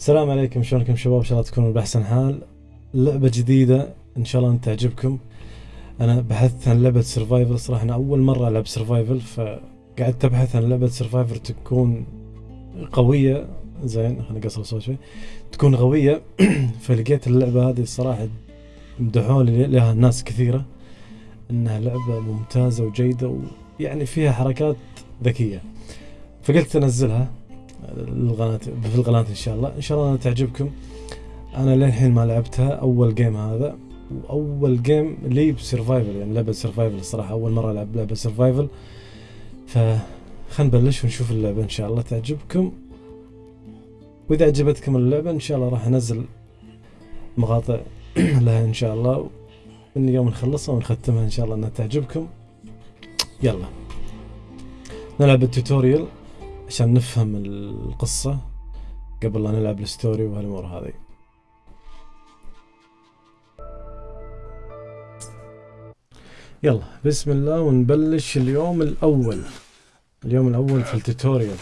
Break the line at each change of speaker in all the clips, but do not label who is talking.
السلام عليكم شلونكم شباب؟ إن شاء الله تكونوا بأحسن حال. لعبة جديدة إن شاء الله تعجبكم. أنا بحثت عن لعبة survival صراحة أنا أول مرة ألعب survival فقعدت أبحث عن لعبة survival تكون قوية. زين خليني أقصر الصوت شوي. تكون قوية. فلقيت اللعبة هذه الصراحة مدحوا لي لها ناس كثيرة. إنها لعبة ممتازة وجيدة ويعني فيها حركات ذكية. فقلت أنزلها. القناة في القناة إن شاء الله. إن شاء الله تعجبكم. أنا للحين ما لعبتها. أول game هذا. وأول game لي ب survival يعني لعبة survival الصراحة أول مرة ألعب لعبة survival ف نبلش ونشوف اللعبة إن شاء الله تعجبكم. وإذا عجبتكم اللعبة إن شاء الله راح أنزل مقاطع لها إن شاء الله. من يوم نخلصها ونختمها إن شاء الله إنها تعجبكم. يلا. نلعب ال tutorial عشان نفهم القصة قبل لا نلعب ال story وهالأمور هذه يلا بسم الله ونبلش اليوم الأول اليوم الأول في ال tutorial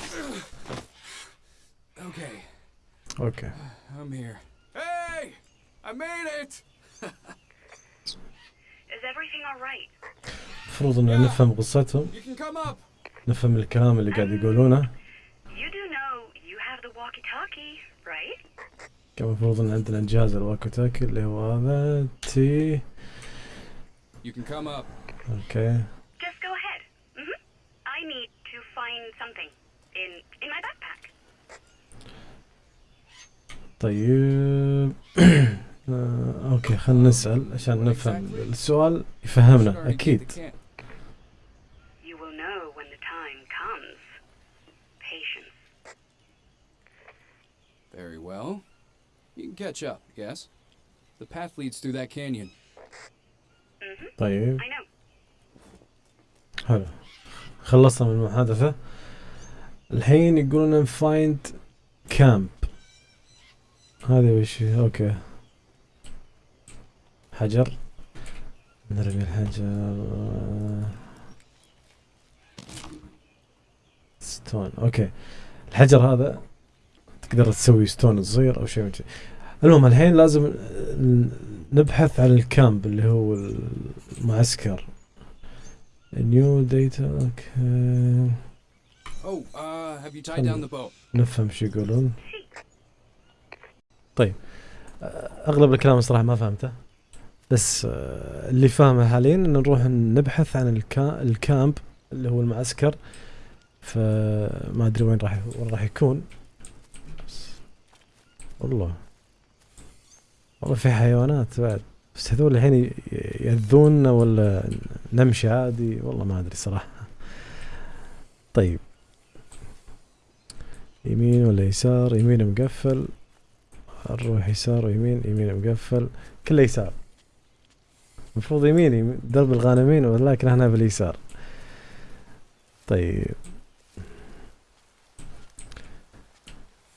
Okay,
okay
I'm here. Hey! I made it!
Is everything all right?
المفروض ان نفهم قصتهم! نفهم الكلام اللي قاعد يقولونه
You do know you have the walkie-talkie, right?
كان المفروض ان عندنا جهاز ال walkie-talkie اللي هو هذا T
You can come up.
Okay
Just go ahead. hmm I need to find something in in my backpack.
طيب آه، أوكي خلينا نسأل عشان نفهم السؤال يفهمنا
أكيد.
You will know when the time comes. Patience.
Very well. You can catch up, yes? The path leads through that canyon.
طيب
I know.
حلو خلصنا من المحادثة الحين يقولون find camp هذه وش هي؟ okay حجر نرمي الحجر stone okay الحجر هذا تقدر تسوي stone صغير أو شيء المهم الحين لازم نبحث عن ال camp اللي هو المعسكر. new data okay
Oh, uh, the boat?
نفهم شو يقولون. طيب. أغلب الكلام الصراحه ما فهمته. بس آه، اللي فاهمه حاليا ان نروح نبحث عن الكا ال camp اللي هو المعسكر. فما أدري وين راح وين راح يكون. والله. والله في حيوانات بعد. بس هذول الحين يأذونا ولا نمشي عادي؟ والله ما أدري صراحة. طيب. يمين ولا يسار؟ يمين مقفل. نروح يسار ويمين يمين مقفل. كله يسار. المفروض يمين درب الغانمين ولكن إحنا باليسار. طيب.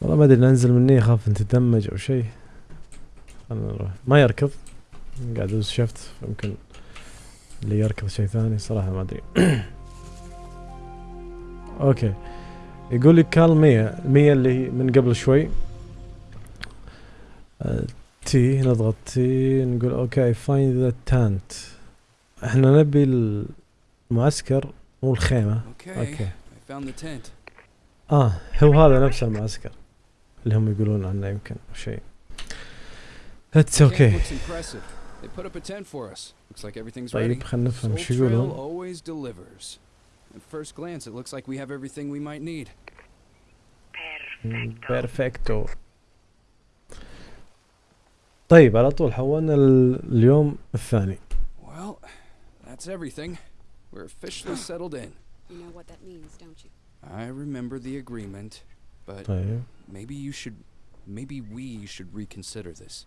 والله ما أدري ننزل مني اخاف نتدمج أو شيء. خلنا نروح. ما يركض. قاعد ادوس شفت يمكن اللي يركض شيء ثاني صراحة ما أدري. Okay. يقول لي call Mia ال Mia اللي هي من قبل شوي. آه، T نضغط T نقول okay find the tent إحنا نبي المعسكر مو الخيمة.
okay.
آه هو هذا نفس المعسكر. اللي هم يقولون عنه يمكن أو شيء اتس أوكي
looks impressive. They put up a tent for us. Looks like everything's ready.
طيب خلينا نفهم شو
Trail
يقولون
always delivers. At first glance, it looks like we have everything we might need.
Perfecto.
بيرفكتو طيب على طول حولنا ال- اليوم الثاني
Well, that's everything. We're officially settled in.
You know what that means, don't you?
I remember the agreement, but
طيب
maybe you should, maybe we should reconsider this.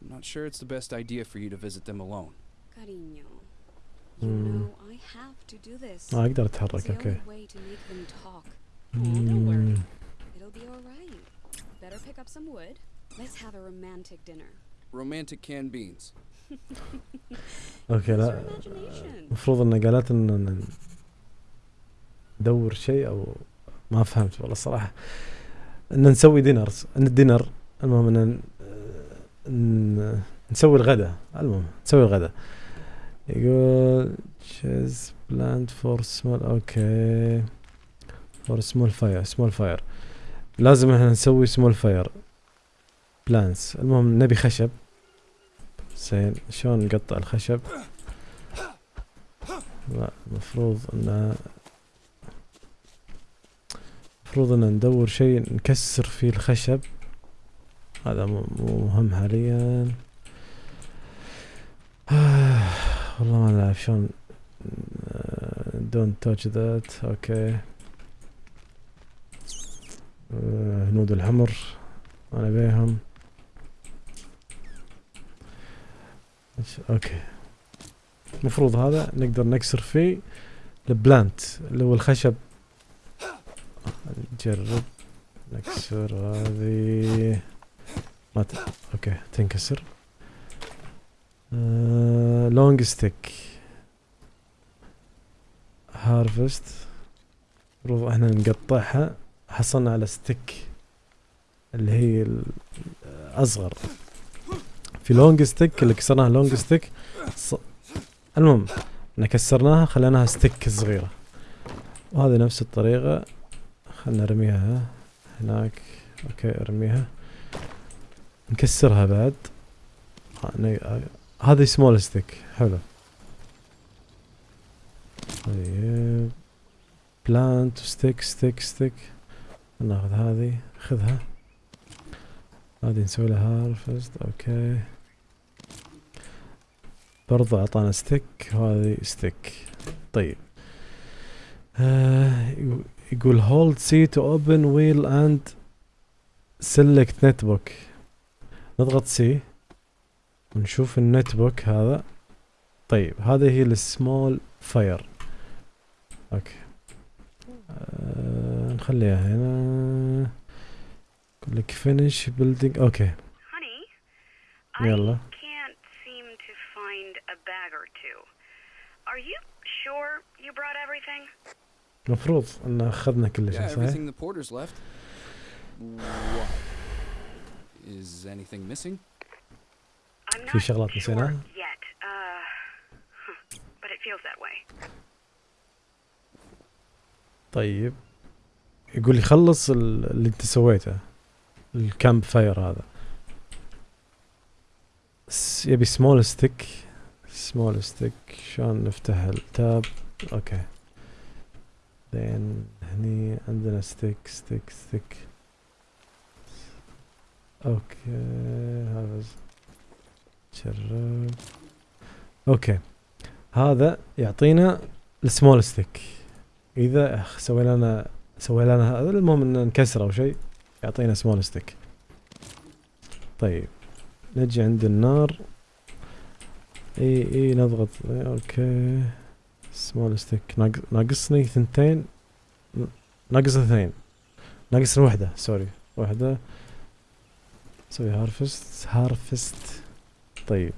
I'm not sure it's the best idea for you to visit them alone.
Cariño. You
Mm.
know I have to do this.
ما اقدر
It's
اتحرك
the
اوكي
only way to make them talk.
مم.
It'll be alright. Better pick up some wood. Let's have a romantic dinner.
Romantic canned beans.
اوكي
Use your
لا
imagination.
المفروض انه قالت ان ندور شيء او ما فهمت والله صراحة أن نسوي دينرز الدينر المهم أن نسوي الغداء المهم نسوي الغداء يقول تشيز بلاند فور سمول أوكي. فور سمول فاير سمول فاير لازم إحنا نسوي سمول فاير plants المهم نبي خشب. زين شلون نقطع الخشب؟ لا المفروض أن المفروض أن ندور شيء نكسر فيه الخشب. هذا مو مهم حاليا. والله ما اعرف شلون. don't touch that okay. هنود الحمر. أنا بيهم. Okay. المفروض هذا نقدر نكسر فيه. ال plant اللي هو الخشب. نجرب نكسر هذه. ما ت... okay تنكسر. long stick harvest المفروض إحنا نقطعها. حصلنا على stick اللي هي الأصغر. في long stick اللي كسرناها long stick ص... المهم إحنا كسرناها خليناها stick صغيرة. وهذه نفس الطريقة. خلنا نرميها هناك. okay أرميها. نكسرها بعد. هذه small stick حلو. طيب. plant stick stick stick ناخذ هذه خذها هذه نسوي لها harvest okay. برضو أعطانا stick وهذه stick طيب. آه يقول C to open wheel and select notebook نضغط C ونشوف ال notebook هذا. طيب هذه هي ال small fire okay. آه نخليها هنا. يقول لك finish
building okay.
يلا.
to. Are you sure you brought everything?
المفروض أن أخذنا كل شيء صحيح؟ في شغلات نسيناها.
Uh.
طيب. يقول لي خلص ال- اللي انت سويته. ال camp fire هذا. يبي small stick small stick شلون نفتح ال tab okay. بعدين هني عندنا stick stick stick okay هذا جرب. okay هذا يعطينا ال small stick إذا أخ سوي لنا سوي لنا هذا المهم ان نكسره أو شيء يعطينا small stick طيب. نجي عند النار. إي إي نضغط. okay. small stick ناقص ناقصني ثنتين ناقص اثنين ناقصني واحدة sorry واحدة نسوي harvest harvest طيب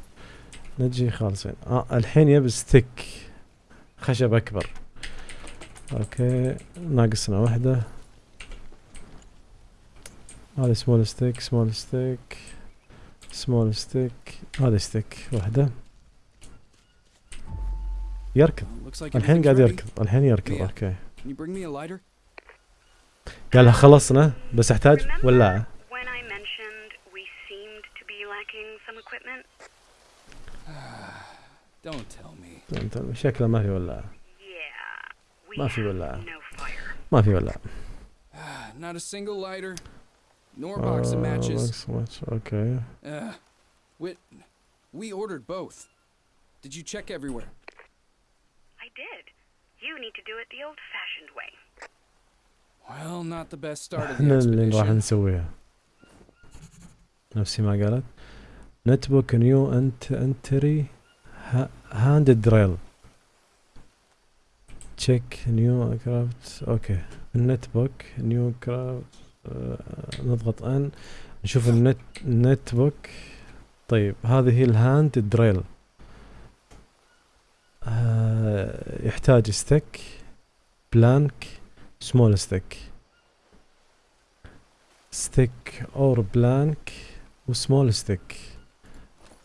نجي خالصين آه الحين يبي stick خشب اكبر okay ناقصنا واحدة هذا small stick small stick small stick هذا stick واحدة يركض الحين قاعد. يركض الحين يركض.
okay lighter?
قالها خلصنا بس احتاج. انت شكله ما في ولاعة
Yeah, we
ما في
have
ولاعة
no fire.
ما في ولاعة
Not a single lighter, nor box of
آه،
matches.
أوكي
Uh, we, we ordered both. Did you check everywhere?
Did. You need to do it the old-fashioned way.
Well, not the best start of the
إحنا اللي راح
expedition.
نسويها. نفسي ما قالت. نتبوك نيو انت انتري هاند دريل check new craft okay ال notebook new craft نضغط N نشوف ال note ال notebook طيب هذه هي ال hand drill يحتاج stick plank small stick stick or plank و small stick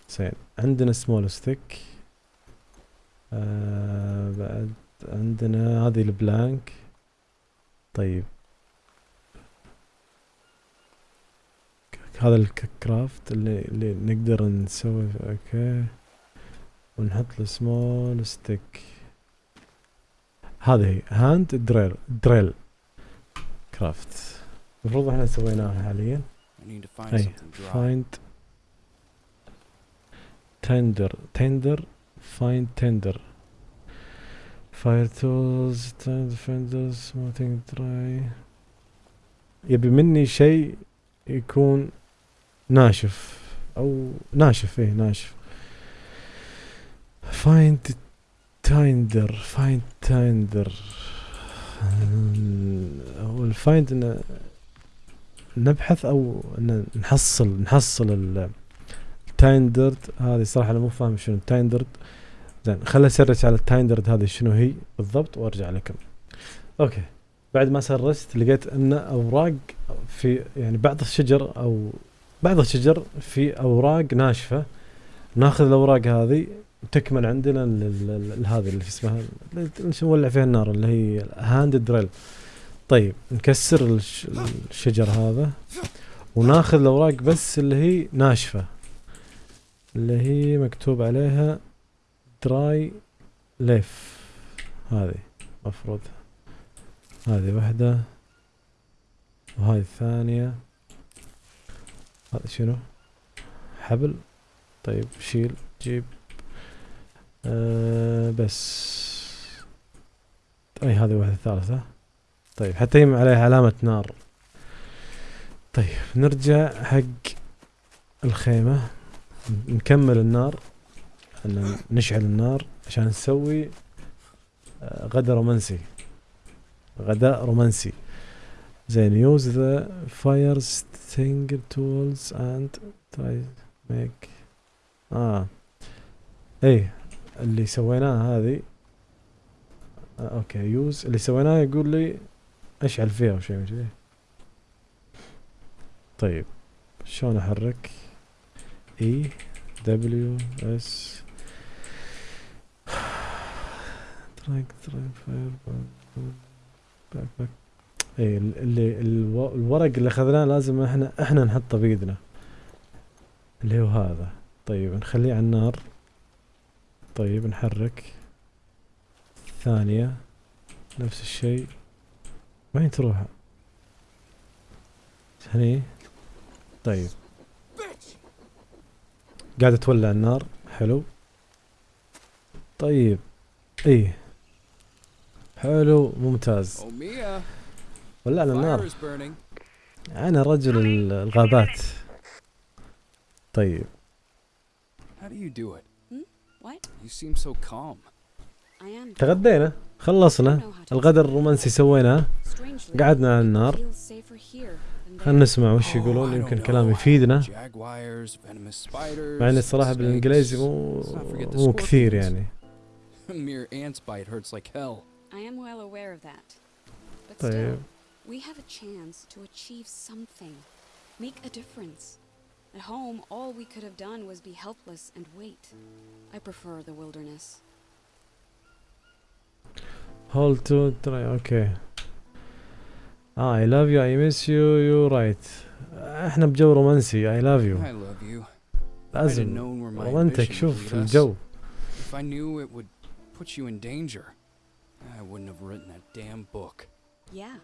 زين عندنا سمول ستيك آه بعد عندنا هذه ال plank. طيب. هذا ال craft اللي اللي نقدر نسوي okay. ونحط ال small stick هذه هي hand drill drill craft المفروض إحنا سويناها حاليا.
أي. find tinder tinder
find tinder fire tools tinder something dry يبي مني شيء يكون ناشف. أو ناشف إيه ناشف. find tinder find tinder هو ال find انه نبحث أو إن نحصل نحصل ال ال tinder هذه صراحة أنا مو فاهم شنو ال tinder زين خليني أ search على ال tinder هذه شنو هي بالضبط وأرجع لكم. okay. بعد ما search ت لقيت إن أوراق في يعني بعض الشجر أو بعض الشجر في أوراق ناشفة. ناخذ الأوراق هذه تكمل عندنا هذه اللي اسمها اللي نولع فيها النار اللي هي hand drill طيب نكسر الش- الشجر هذا وناخذ الأوراق بس اللي هي ناشفة اللي هي مكتوب عليها dry leaf هذه مفروض. هذه واحدة وهذه الثانية. هذا شنو؟ حبل. طيب شيل جيب. آه بس. أي هذه واحدة ثالثة. طيب حتى هي عليها علامة نار. طيب نرجع حق الخيمة. نكمل النار نشعل النار عشان نسوي آه، غدا رومانسي. غداء رومانسي. زين use the fire extinguisher tools and try make آه. إيه. اللي سويناه هذه. آه okay use. اللي سويناه يقول لي أشعل فيها أو شيء من كذي طيب شلون أحرك؟ A W S track track fire back back إي ال- اللي الو- الورق اللي أخذناه لازم إحنا إحنا نحطه بإيدنا. اللي هو هذا. طيب نخليه على النار. طيب نحرك. ثانية نفس الشيء. وين تروح؟ هني؟ طيب. قاعدة تولع النار. حلو. طيب. إيه. حلو. ممتاز. ولعنا النار. أنا رجل ال- الغابات. طيب.
How do you do it?
تغدينا. خلصنا. الغداء الرومانسي سويناه. قعدنا على النار. خلنا نسمع وش يقولون. يمكن كلام يفيدنا. مع إن الصراحة بالإنجليزي مو مو كثير يعني. طيب.
At home, all we could have done was be helpless and wait. I prefer the wilderness.
هول تو تراي اوكي اه اي لاف يو اي ميس يو يو رايت احنا بجو رومانسي اي لاف يو
I love you. If I'd have
لازم
known where my
رومانتك
ambition would
شوف
lead us,
الجو
if I knew it would put you in danger, I wouldn't have written that damn book.
Yeah,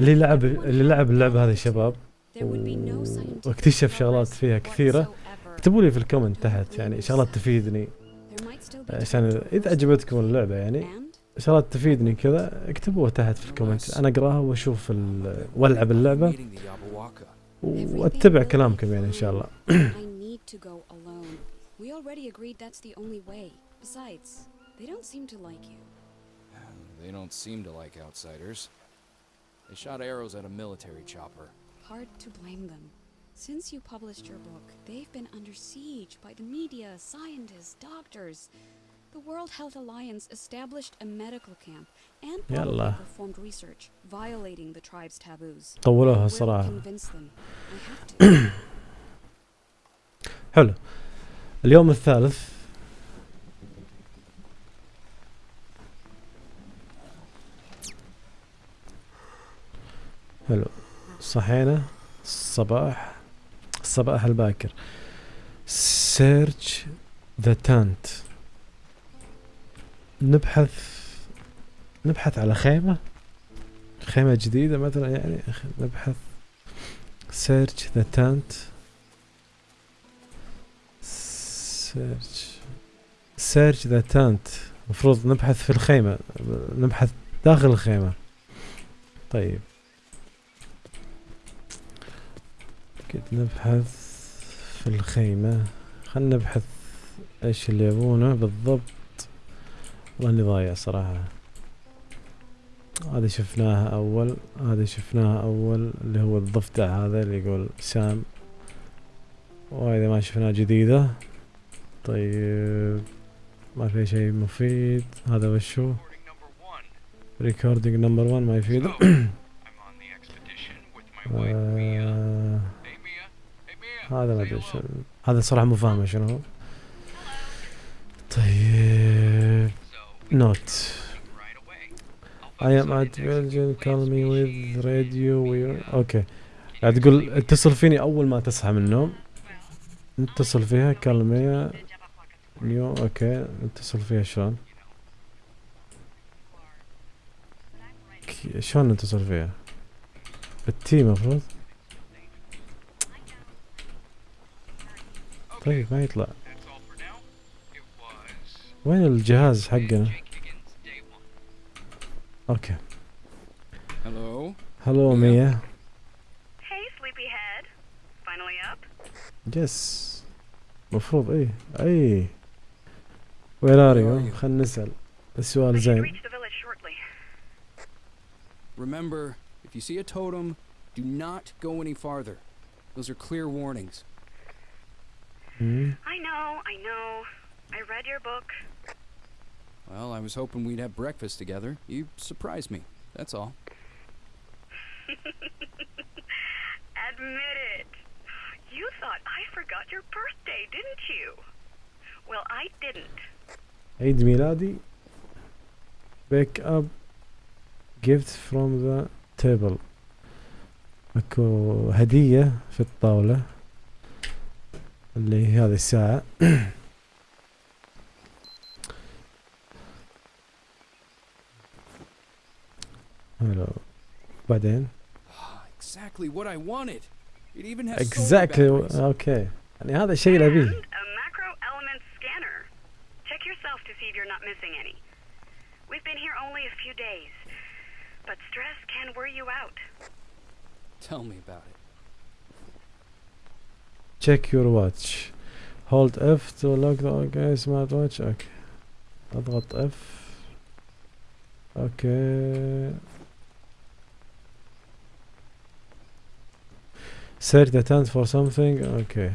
اللي لعب اللي لعب اللعبة هذه شباب واكتشف شغلات فيها كثيرة. اكتبوا لي في الكومنت تحت يعني شغلات تفيدني. عشان
إذا
عجبتكم اللعبة يعني شغلات تفيدني كذا اكتبوها تحت في الكومنت. أنا أقراها وأشوف وألعب اللعبة. وأتبع كلامكم يعني إن شاء الله.
They don't seem to like
outsiders. They shot arrows at a military chopper.
Hard to blame them. Since you published your book, they've been under siege by the media, scientists, doctors. The World Health Alliance established a medical camp and
يلا.
probably performed research violating the tribe's taboos. I
طولوها
will
الصراحة
convince them. I have to.
حلو اليوم الثالث حلو صحينا الصباح. الصباح الباكر search the tent نبحث نبحث على خيمة. خيمة جديدة مثلا يعني. نبحث. search the tent search search the tent المفروض نبحث في الخيمة. نبحث داخل الخيمة. طيب. كنت نبحث في الخيمة. خلنا نبحث إيش اللي يبونه بالضبط. والله اني ضايع صراحة. هذه شفناها أول. هذه شفناها أول اللي هو الضفدع هذا اللي يقول سام وهذا ما شفناه جديدة. طيب. ما في شيء مفيد. هذا وشو؟ recording number 1 ما يفيد.
So,
هذا ما
أدري.
شنو هذا صراحة مو فاهمه شنو هو. طيب.
note.
I am at
place
call me with radio we
Mia, okay
تقول? اتصل فيني أول ما تصحى من النوم. نتصل فيها كلميها new okay نتصل فيها شلون؟ شلون نتصل فيها؟ بالتي مفروض؟ طريق ما يطلع. وين الجهاز حقنا؟ okay.
hello
hello Mia
hey sleepy head finally up
yes مفروض اي اي وين ار يو خلينا نسأل. السؤال زين.
Remember, if you see a totem, do not go any farther. Those are clear warnings.
مم.
I know, I know. I read your book.
Well, I was hoping we'd have breakfast together. You surprised me. That's all.
Admit it. You thought I forgot your birthday, didn't you? Well, I didn't.
عيد ميلادي بيك اب gift from the table اكو هدية في الطاولة اللي هي هذه الساعة حلو بعدين
exactly what I wanted. It even has solar
exactly
batteries.
اوكي يعني هذا الشيء اللي
And
ابيه
a macro element scanner. Check yourself to see if you're not missing any. We've been here only a few days, but stress can wear you out.
Tell me about it.
Check your watch. Hold F to lock the okay smart watch. أوكي اضغط F. okay search the tent for something. okay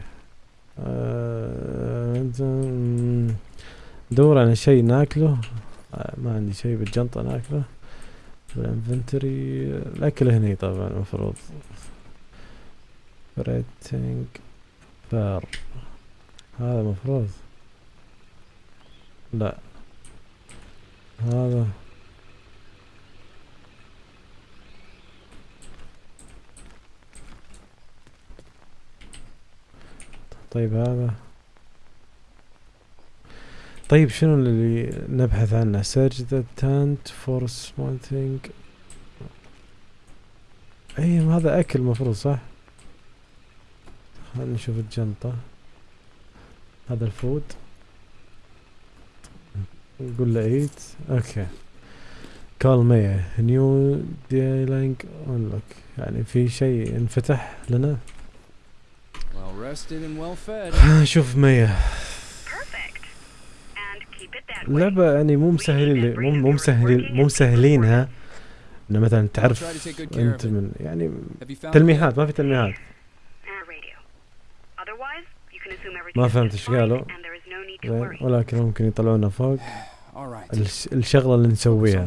آه، انت مم، دور على شيء ناكله. آه، ما عندي شيء بالجنطة ناكله. بال inventory الأكل هني طبعا المفروض. ريتنج فار هذا مفروض. لا. هذا. طيب هذا. طيب شنو اللي نبحث عنه؟ The tent for small thing أي هذا أكل مفروض صح؟ خلينا نشوف الجنطة؟ هذا ال food نقول له eat. okay. call Mia new dialogue unlock يعني في شيء انفتح لنا. شوف
way.
اللعبة يعني مو مسهلين مو مو مسهلين مو مسهلينها إنه مثلا تعرف
أنت.
من يعني تلميحات ما في تلميحات
Uh, radio. Otherwise, you can assume everything
ما فهمت
إيش
قالوا. ولكن ممكن يطلعونا فوق
All right.
الش- الشغلة اللي نسويها.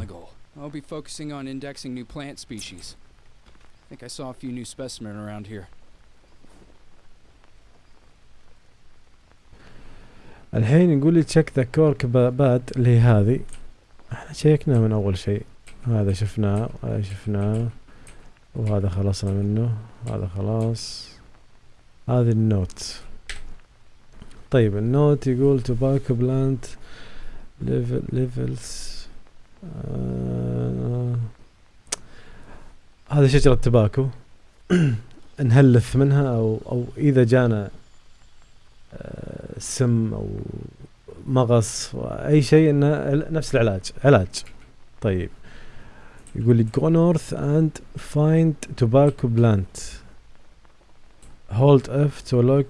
I'll be focusing on indexing new plant species. I think I saw a few new specimen around here.
الحين يقول لي check the cork board اللي هي هذه إحنا شيكنا من أول شيء هذا شفناه وهذا شفناه وهذا خلصنا منه هذا خلاص هذه ال note. طيب ال note يقول tobacco plant leaf leaves آه هذه شجرة tobacco. نهلث منها أو أو إذا جانا آه، سم أو مغص أي شيء إنه نفس العلاج. علاج. طيب. يقول لي go north and find tobacco plant. Hold F to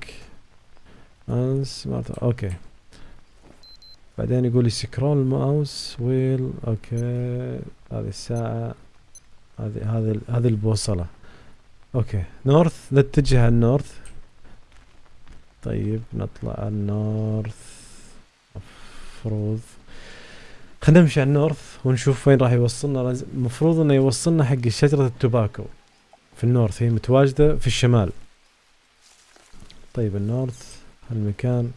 and smart okay بعدين يقول لي scroll mouse wheel okay هذه الساعة هذه هذه هذه البوصلة. okay north نتجه ال north طيب نطلع ال north مفروض. خلينا نمشي على ال north ونشوف وين راح يوصلنا. المفروض إنه يوصلنا حق شجرة ال tobacco في ال north. هي متواجدة في الشمال. طيب ال north هالمكان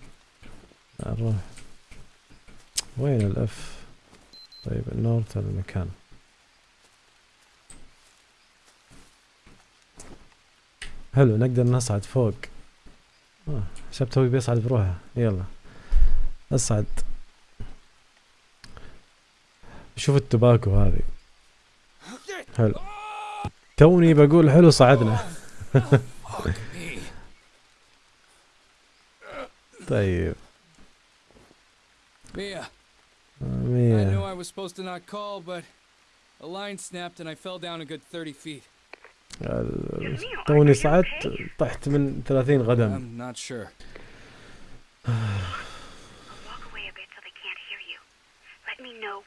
نروح وين ال F؟ طيب ال north هذا المكان. حلو نقدر نصعد فوق. آه، حسبت توي بيصعد بروحه. يلا اصعد. شوف التباكو هذه. حلو. توني بقول حلو صعدنا.
Fuck me.
طيب
Mia, I knew I was supposed to not call, but a line snapped and I fell down a good 30 feet.
توني صعدت? طحت من 30 قدم
I'm not sure.
Know.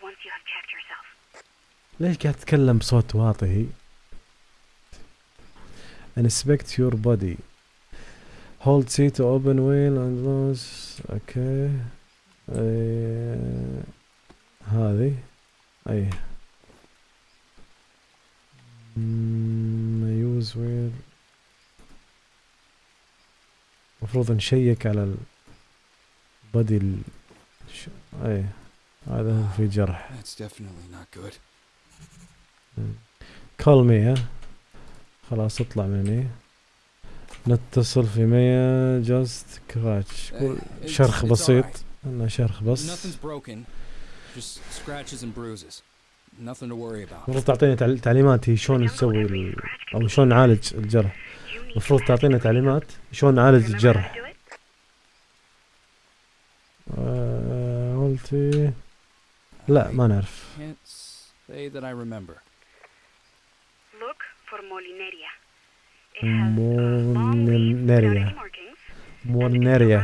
ليش قاعد تتكلم بصوت واطي هي inspect your body hold C to open wheel and nose أوكي أي... هذه اي use wheel. المفروض نشيك على ال body ال... ش... اي هذا في جرح.
That's definitely not good.
call Mia. خلاص اطلع من هني نتصل في Mia
just scratch
شرخ بسيط. أنا شرخ بس. المفروض تعطينا تعليمات هي شلون نسوي أو شلون نعالج الجرح. المفروض تعطينا تعليمات شلون نعالج الجرح. آه، قلتي؟ لا ما نعرف.
Morneria. Morneria.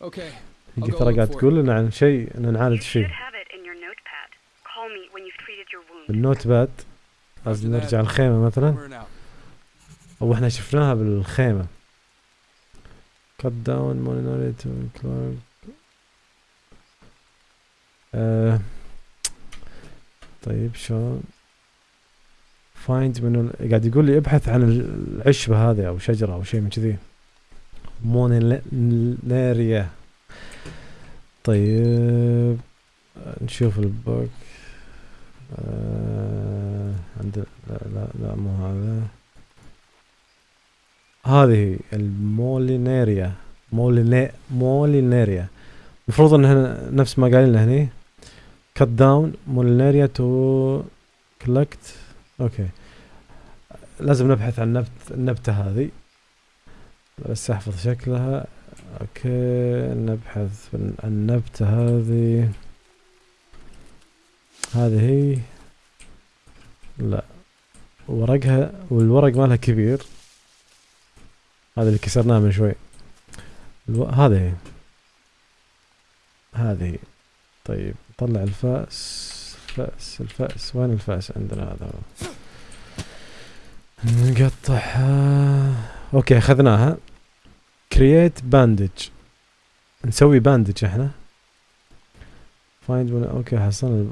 Okay.
هي ترى قاعد تقول لنا عن شيء ان نعالج
شيء.
النوت باد لازم نرجع الخيمة مثلا. أو إحنا شفناها بالخيمة. Cut down Morneria to آه، طيب شلون؟ Find من. قاعد يقول لي ابحث عن العشبة هذه أو شجرة أو شيء من كذي. Molineria طيب نشوف ال book. آه عند لا لا لا مو هذا. هذه ال Molineria موليني Molineria المفروض انها نفس ما قايل لنا هني. cut down Molineria to collect okay. لازم نبحث عن نبت النبتة هذه. بس أحفظ شكلها. okay نبحث عن النبتة هذه. هذه هي. لا. ورقها والورق مالها كبير. هذا اللي كسرناه من شوي. ألو... هذه هذه. طيب طلع الفأس. الفأس الفأس. وين الفأس عندنا هذا؟ هو. نقطعها. okay أخذناها. create bandage نسوي bandage إحنا. find okay حصلنا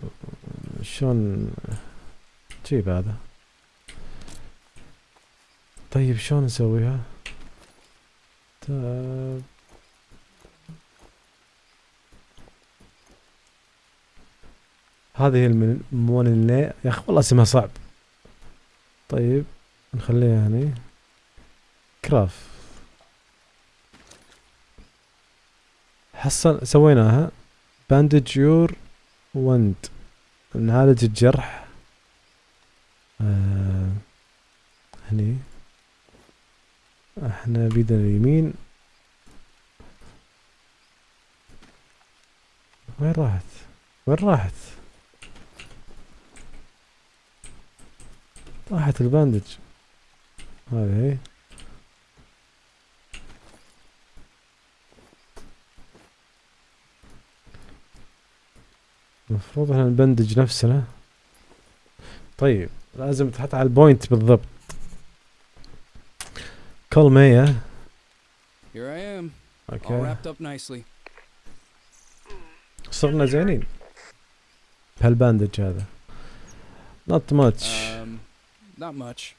شلون؟ جيب هذا. طيب شلون نسويها؟ tab هذه المونيني يا أخي والله اسمها صعب. طيب. نخليها هني. craft. حصل سويناها. bandage your wound نعالج الجرح. آه هني. إحنا بيدنا اليمين. وين راحت؟ وين راحت؟ راحت الباندج هي المفروض إحنا نبندج نفسنا. طيب لازم تحط على ال point بالضبط. كل مية
Here I am, all
okay
wrapped up nicely.
صرنا زينين. بهال bandage هذا. Not much.
Um, not much.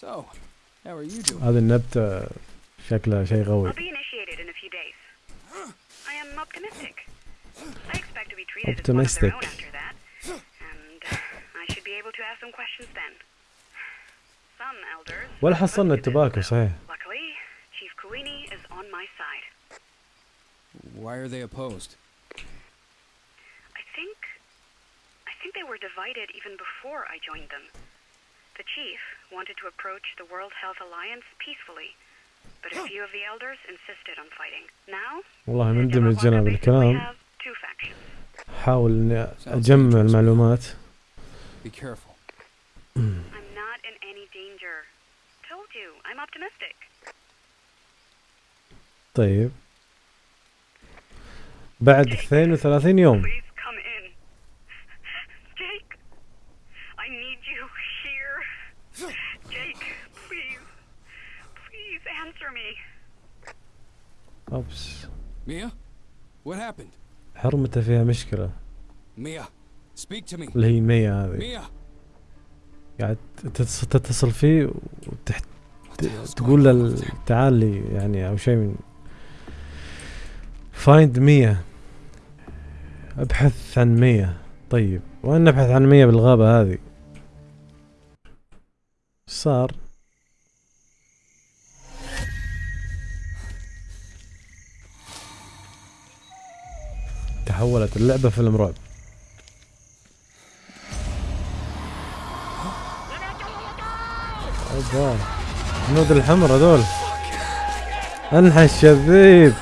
So, how are you doing?
هذه النبتة شكلها شيء قوي
I'll be initiated in a few days. I am optimistic. I expect to be treated as one of their
Optimistic.
own after that, and I should be able to ask some questions then. Some elders.
ولا
are
حصلنا
opposed to this,
التباكو
though.
صحيح
Luckily, Chief Kuini is on my side.
Why are they opposed?
I think. I think they were divided even before I joined them. The chief wanted to approach the World Health Alliance peacefully, but a few of the elders insisted on fighting. Now,
والله مندمج
أنا
بالكلام
have two factions.
حاول اني اجمع المعلومات
Be careful.
I'm not in any danger. Told you, I'm optimistic.
طيب بعد 32 يوم
Please come in. Jake, I need you here. Jake, please. Please answer me.
أوبس
Mia? What happened?
حرمته فيها مشكلة
Mia, speak to me.
اللي هي مية هذه
Mia!
قاعد تتص- تتصل فيه وتحت تقول له? تعال لي يعني أو شيء من فايند مية أبحث عن مية طيب وين نبحث عن مية بالغابة هذه صار تحولت اللعبة فيلم رعب. اوبا هنود الحمر هذول. أنحش الذيب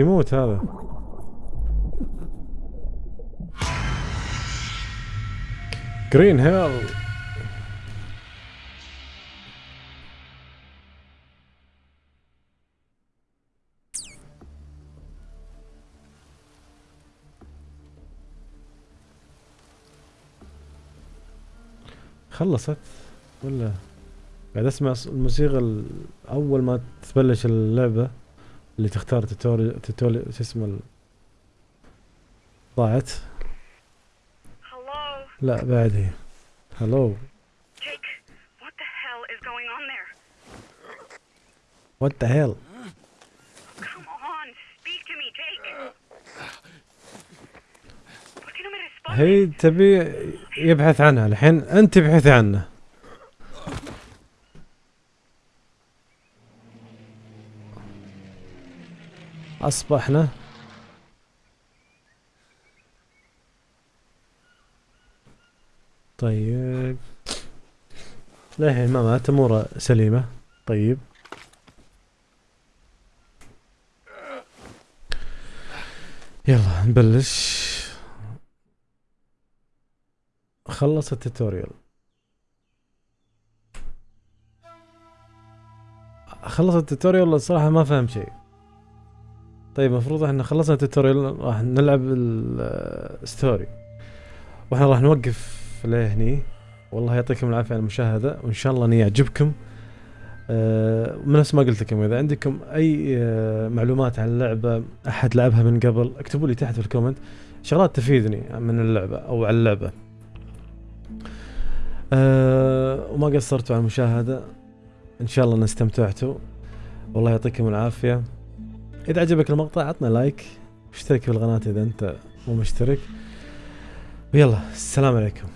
بيموت هذا. جرين هيل خلصت ولا؟ قاعد أسمع الموسيقى ال- اول ما تبلش اللعبة. اللي تختار tutorial tutorial شو اسمه ال- ضاعت.
Hello?
لا بعد هي.
hello what the hell Come on, speak to me, Jake.
هي تبي يبحث عنها الحين. أنت ابحثي عنه أصبحنا. طيب. للحين ما مات أموره سليمة. طيب. يلا نبلش. خلص التوتوريال. خلص ال tutorial الصراحة ما فهم شيء. طيب المفروض إحنا خلصنا ال tutorial راح نلعب ال story وإحنا راح نوقف لهني. والله يعطيكم العافية على المشاهدة وإن شاء الله إني يعجبكم. من نفس ما قلت لكم إذا عندكم أي آه، معلومات عن اللعبة أحد لعبها من قبل اكتبوا لي تحت في ال comment. شغلات تفيدني من اللعبة أو عن اللعبة. أه وما قصرتوا على المشاهدة. إن شاء الله ان استمتعتوا. والله يعطيكم العافية. إذا عجبك المقطع عطنا لايك. واشترك في القناة إذا أنت مو مشترك. ويلا السلام عليكم.